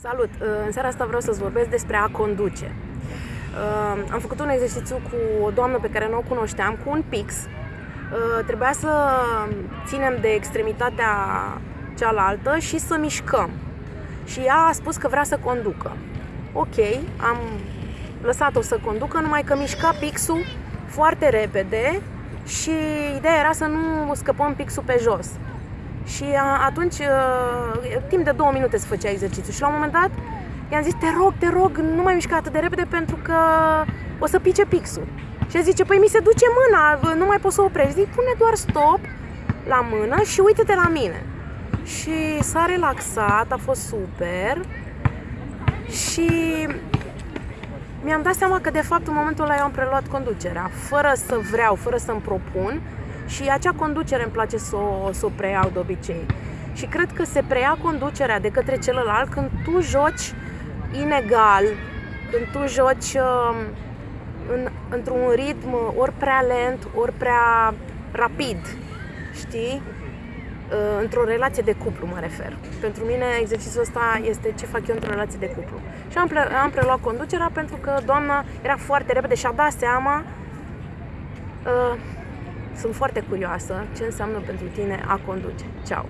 Salut! În seara asta vreau să-ți vorbesc despre a conduce. Am făcut un exercițiu cu o doamnă pe care nu o cunoșteam, cu un pix. Trebuia să ținem de extremitatea cealaltă și să mișcăm. Și ea a spus că vrea să conducă. Ok, am lăsat-o să conducă, numai că mișca pixul foarte repede și ideea era să nu scăpăm pixul pe jos. Și atunci, timp de două minute se făcea exercițiu și la un moment dat i-am zis, te rog, te rog, nu mai mișca atât de repede pentru că o să pice pixul. Și el zice, păi mi se duce mâna, nu mai pot să oprești. Zic, pune doar stop la mână și uite-te la mine. Și s-a relaxat, a fost super. Și mi-am dat seama că de fapt în momentul ăla eu am preluat conducerea, fără să vreau, fără să-mi propun și acea conducere îmi place să o, să o preiau de obicei. Și cred că se preia conducerea de către celălalt când tu joci inegal, când tu joci uh, în, într-un ritm ori prea lent, ori prea rapid, știi? Uh, într-o relație de cuplu mă refer. Pentru mine exercițiul ăsta este ce fac eu într-o relație de cuplu. Și am, pre- am preluat conducerea pentru că doamna era foarte repede și a dat seama uh, sunt foarte curioasă ce înseamnă pentru tine a conduce. Ceau!